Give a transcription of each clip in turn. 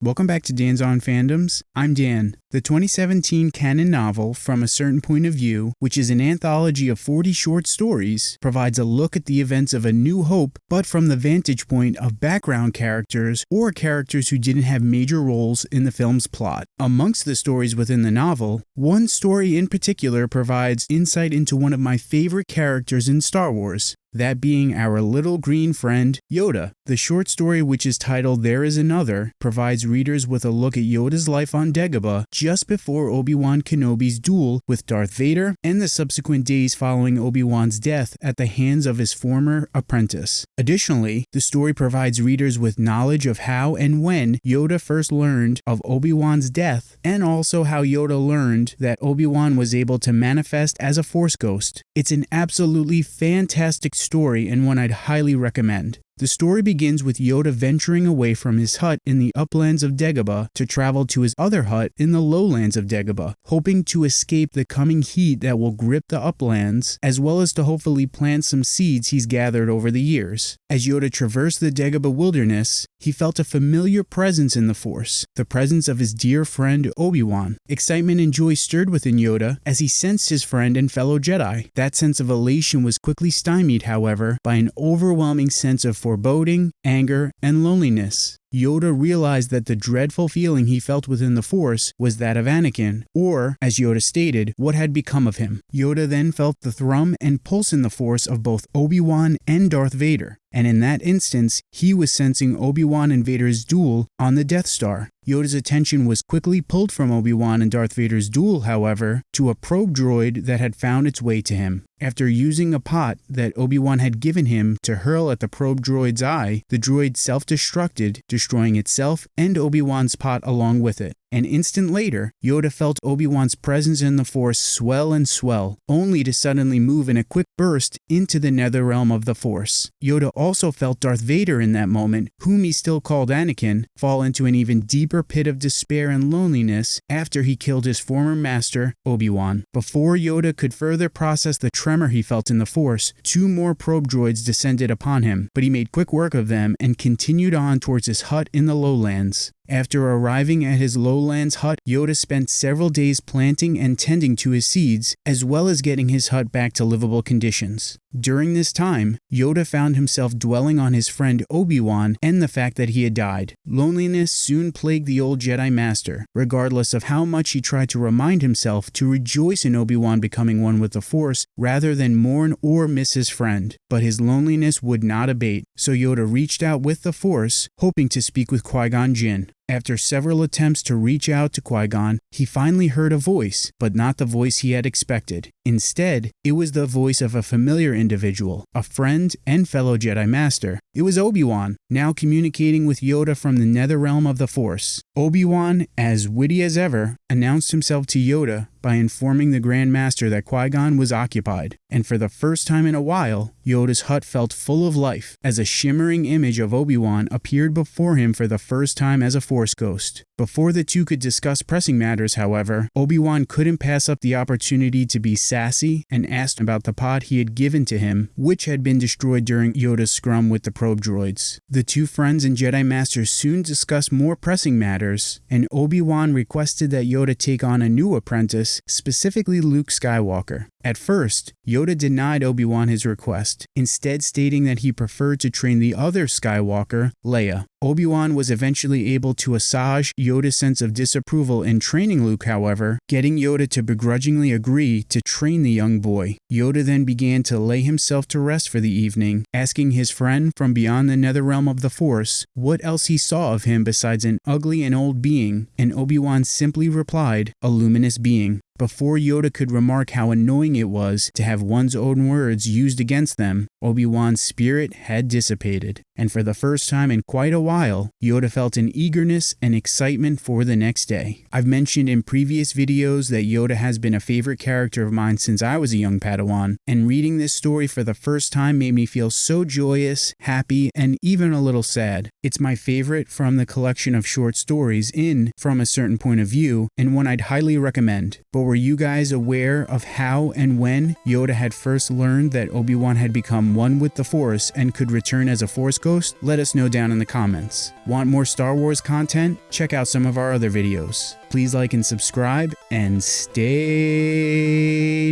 Welcome back to Dan's On Fandoms. I'm Dan. The 2017 canon novel, From a Certain Point of View, which is an anthology of 40 short stories, provides a look at the events of A New Hope, but from the vantage point of background characters or characters who didn't have major roles in the film's plot. Amongst the stories within the novel, one story in particular provides insight into one of my favorite characters in Star Wars, that being our little green friend, Yoda. The short story, which is titled There Is Another, provides readers with a look at Yoda's life on Dagobah just before Obi-Wan Kenobi's duel with Darth Vader and the subsequent days following Obi-Wan's death at the hands of his former apprentice. Additionally, the story provides readers with knowledge of how and when Yoda first learned of Obi-Wan's death and also how Yoda learned that Obi-Wan was able to manifest as a Force ghost. It's an absolutely fantastic story and one I'd highly recommend. The story begins with Yoda venturing away from his hut in the uplands of Dagobah to travel to his other hut in the lowlands of Dagobah, hoping to escape the coming heat that will grip the uplands, as well as to hopefully plant some seeds he's gathered over the years. As Yoda traversed the Dagobah wilderness, he felt a familiar presence in the Force, the presence of his dear friend Obi-Wan. Excitement and joy stirred within Yoda as he sensed his friend and fellow Jedi. That sense of elation was quickly stymied, however, by an overwhelming sense of foreboding, anger, and loneliness. Yoda realized that the dreadful feeling he felt within the Force was that of Anakin, or, as Yoda stated, what had become of him. Yoda then felt the thrum and pulse in the Force of both Obi-Wan and Darth Vader, and in that instance, he was sensing Obi-Wan and Vader's duel on the Death Star. Yoda's attention was quickly pulled from Obi-Wan and Darth Vader's duel, however, to a probe droid that had found its way to him. After using a pot that Obi-Wan had given him to hurl at the probe droid's eye, the droid self-destructed, destroying itself and Obi-Wan's pot along with it. An instant later, Yoda felt Obi-Wan's presence in the Force swell and swell, only to suddenly move in a quick burst into the nether realm of the Force. Yoda also felt Darth Vader in that moment, whom he still called Anakin, fall into an even deeper pit of despair and loneliness after he killed his former master, Obi-Wan. Before Yoda could further process the tremor he felt in the Force, two more probe droids descended upon him, but he made quick work of them and continued on towards his hut in the lowlands. After arriving at his lowlands hut, Yoda spent several days planting and tending to his seeds, as well as getting his hut back to livable conditions. During this time, Yoda found himself dwelling on his friend Obi-Wan and the fact that he had died. Loneliness soon plagued the old Jedi Master, regardless of how much he tried to remind himself to rejoice in Obi-Wan becoming one with the Force rather than mourn or miss his friend. But his loneliness would not abate, so Yoda reached out with the Force, hoping to speak with Qui-Gon Jinn. After several attempts to reach out to Qui-Gon, he finally heard a voice, but not the voice he had expected. Instead, it was the voice of a familiar individual, a friend and fellow Jedi Master. It was Obi-Wan, now communicating with Yoda from the nether realm of the Force. Obi-Wan, as witty as ever, announced himself to Yoda by informing the Grand Master that Qui-Gon was occupied, and for the first time in a while, Yoda's hut felt full of life as a shimmering image of Obi-Wan appeared before him for the first time as a Force ghost. Before the two could discuss pressing matters, however, Obi-Wan couldn't pass up the opportunity to be sassy and asked about the pod he had given to him, which had been destroyed during Yoda's scrum with the probe droids. The two friends and Jedi Masters soon discussed more pressing matters, and Obi-Wan requested that Yoda take on a new apprentice, specifically Luke Skywalker. At first, Yoda denied Obi-Wan his request, instead stating that he preferred to train the other Skywalker, Leia. Obi-Wan was eventually able to assuage Yoda's sense of disapproval in training Luke, however, getting Yoda to begrudgingly agree to train the young boy. Yoda then began to lay himself to rest for the evening, asking his friend from beyond the nether realm of the Force what else he saw of him besides an ugly and old being, and Obi-Wan simply replied, a luminous being. Before Yoda could remark how annoying it was to have one's own words used against them, Obi-Wan's spirit had dissipated, and for the first time in quite a while, Yoda felt an eagerness and excitement for the next day. I've mentioned in previous videos that Yoda has been a favorite character of mine since I was a young Padawan, and reading this story for the first time made me feel so joyous, happy, and even a little sad. It's my favorite from the collection of short stories in From a Certain Point of View, and one I'd highly recommend. But were you guys aware of how and when Yoda had first learned that Obi-Wan had become one with the Force and could return as a Force ghost? Let us know down in the comments. Want more Star Wars content? Check out some of our other videos. Please like and subscribe, and stay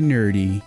nerdy.